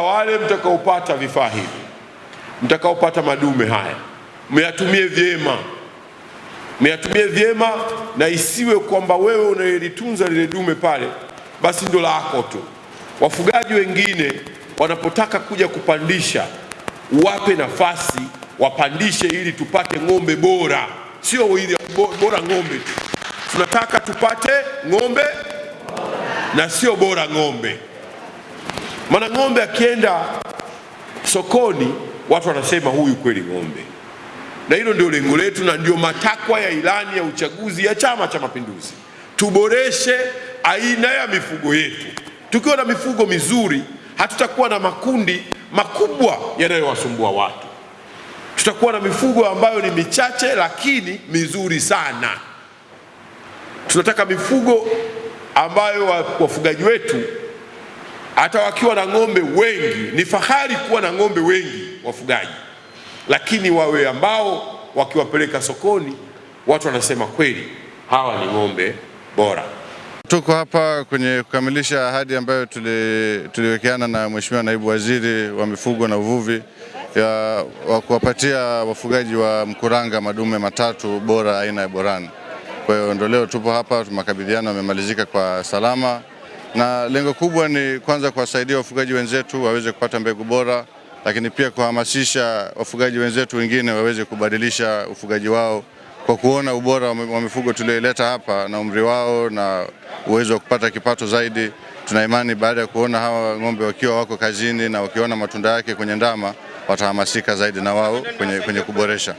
Wale mtakaopata vifaa hivi, mtakaopata madume haya, myatumie vyema, myatumie vyema, na isiwe kwamba wewe unayelitunza lile dume pale basi ndo lako tu. Wafugaji wengine wanapotaka kuja kupandisha, wape nafasi wapandishe, ili tupate ng'ombe bora, sio ili bora ng'ombe tu. Tunataka tupate ng'ombe na sio bora ng'ombe. Maana ng'ombe akienda sokoni watu wanasema huyu kweli ng'ombe, na hilo ndio lengo letu na ndio matakwa ya ilani ya uchaguzi ya Chama cha Mapinduzi. Tuboreshe aina ya mifugo yetu. Tukiwa na mifugo mizuri, hatutakuwa na makundi makubwa yanayowasumbua watu. Tutakuwa na mifugo ambayo ni michache lakini mizuri sana. Tunataka mifugo ambayo wafugaji wetu hata wakiwa na ng'ombe wengi, ni fahari kuwa na ng'ombe wengi wafugaji, lakini wawe ambao wakiwapeleka sokoni watu wanasema kweli hawa ni ng'ombe bora. Tuko hapa kwenye kukamilisha ahadi ambayo tuliwekeana na Mheshimiwa Naibu Waziri wa Mifugo na Uvuvi ya wa kuwapatia wafugaji wa Mkuranga madume matatu bora aina ya Borani. Kwa hiyo ndio leo tupo hapa, makabidhiano yamemalizika kwa salama na lengo kubwa ni kwanza kuwasaidia wafugaji wenzetu waweze kupata mbegu bora, lakini pia kuhamasisha wafugaji wenzetu wengine waweze kubadilisha ufugaji wao kwa kuona ubora wa mifugo tulioileta hapa na umri wao na uwezo wa kupata kipato zaidi. Tuna imani baada ya kuona hawa ng'ombe wakiwa wako kazini na wakiona matunda yake kwenye ndama, watahamasika zaidi na wao kwenye, kwenye kuboresha.